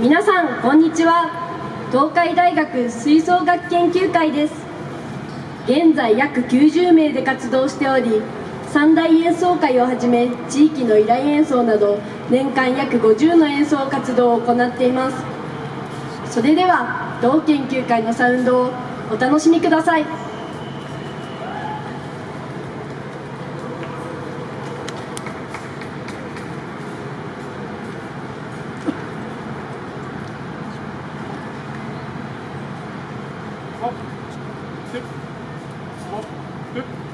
皆さんこんにちは。東海大学吹奏楽研究会です。現在約90名で活動しており三大演奏会をはじめ地域の依頼演奏など年間約50の演奏活動を行っています。それでは同研究会のサウンドをお楽しみください。ップステップスップスップ